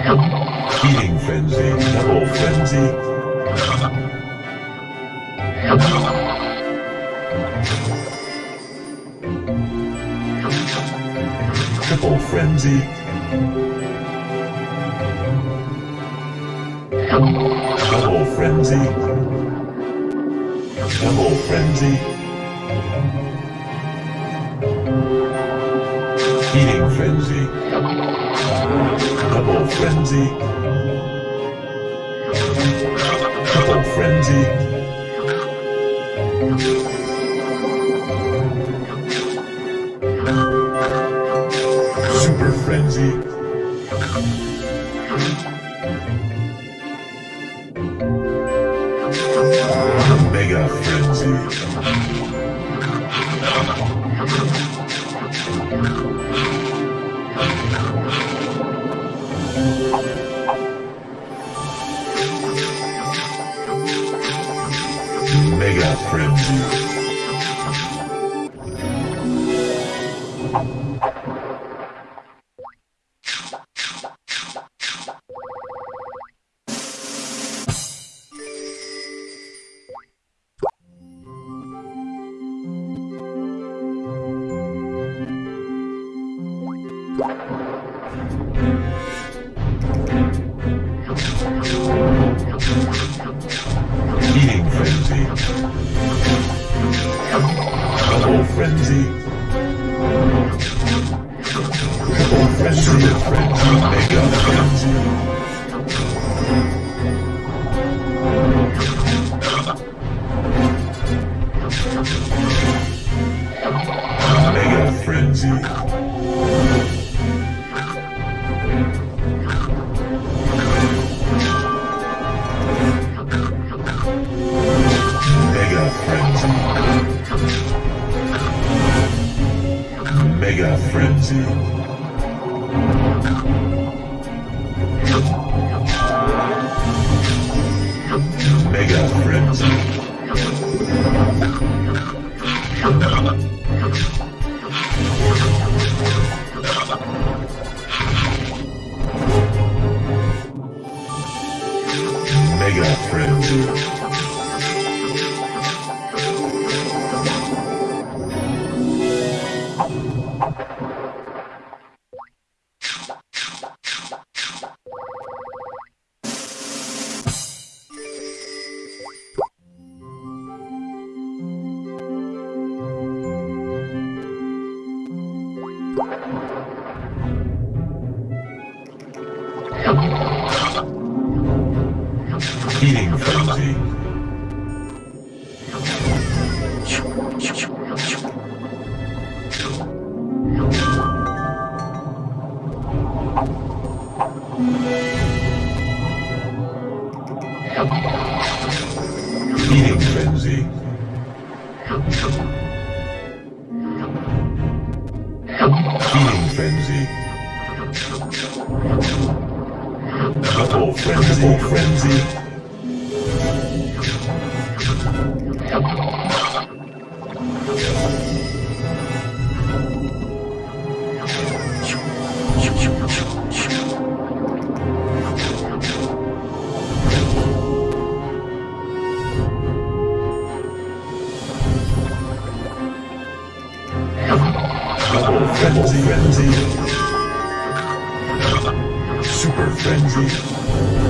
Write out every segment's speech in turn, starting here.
Feeding frenzy, double frenzy. Triple frenzy. Double frenzy. Double frenzy. Double frenzy. Triple frenzy. Super frenzy. Mega frenzy. Mega frenzy. Eating frenzy. Double frenzy. Triple frenzy. Frenzy. Mega frenzy. Frenzy. Eating frenzy. Double frenzy. frenzy. Super frenzy.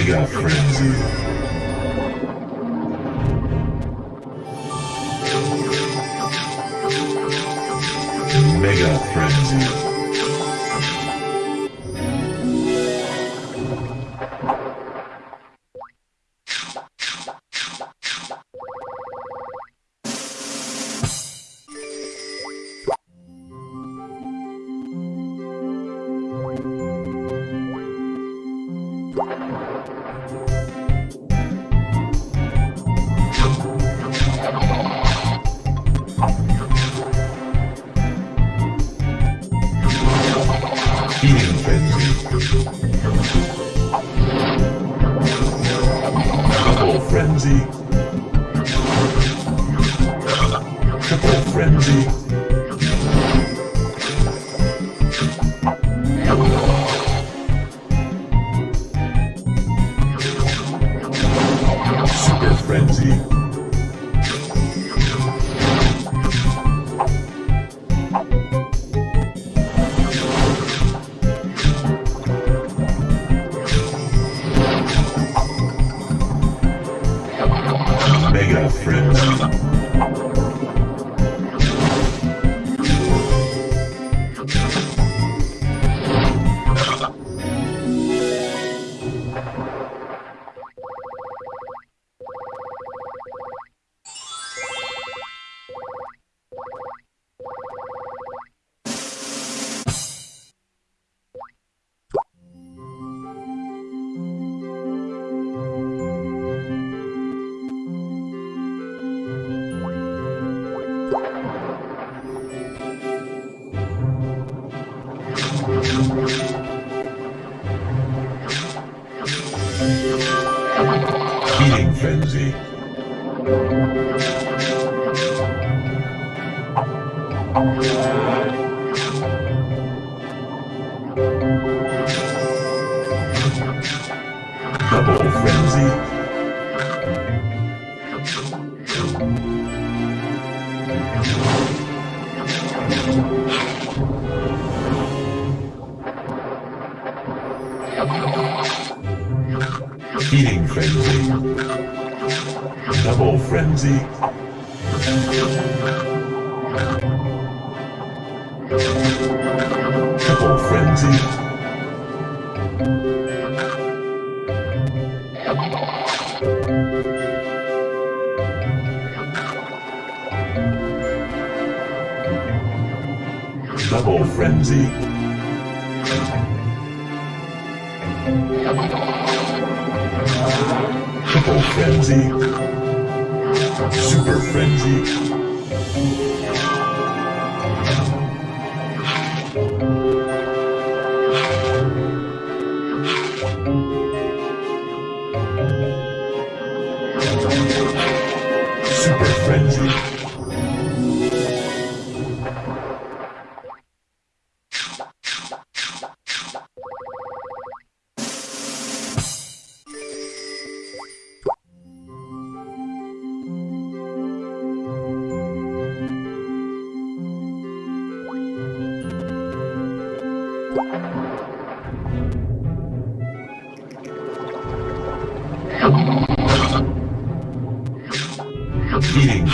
Mega frenzy. Mega frenzy. Feeding frenzy. Double frenzy. Feeding frenzy. Double frenzy. Triple frenzy. Double frenzy. Triple frenzy. Super frenzy.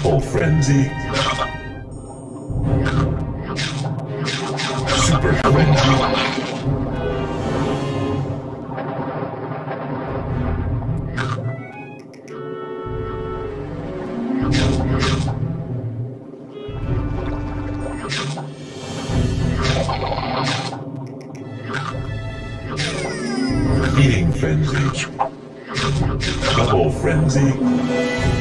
Triple frenzy. Super frenzy. Feeding frenzy. Double frenzy.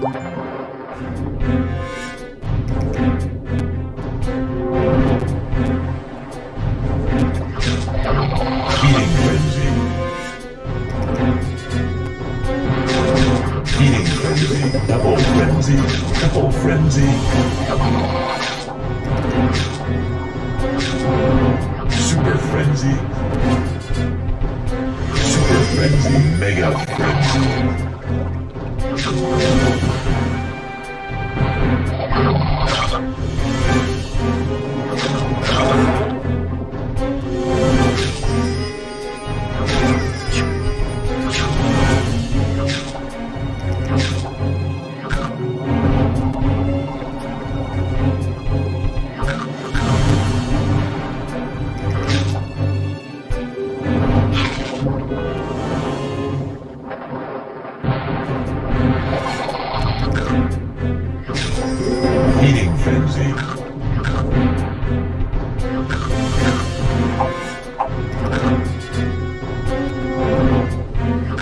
Double frenzy. Double frenzy. Super frenzy. Super frenzy. Mega frenzy. Feeding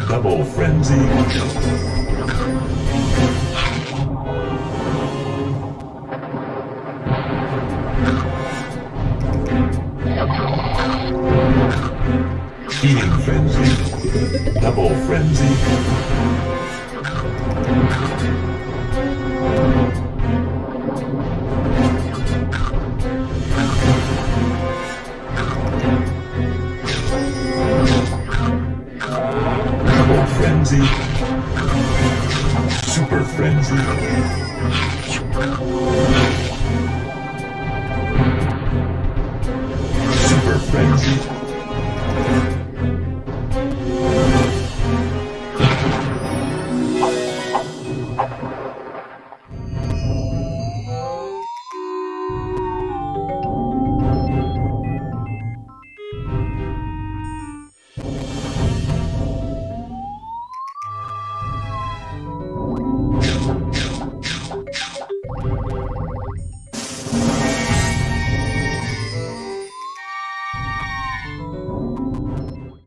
Double frenzy. Double frenzy. Double frenzy.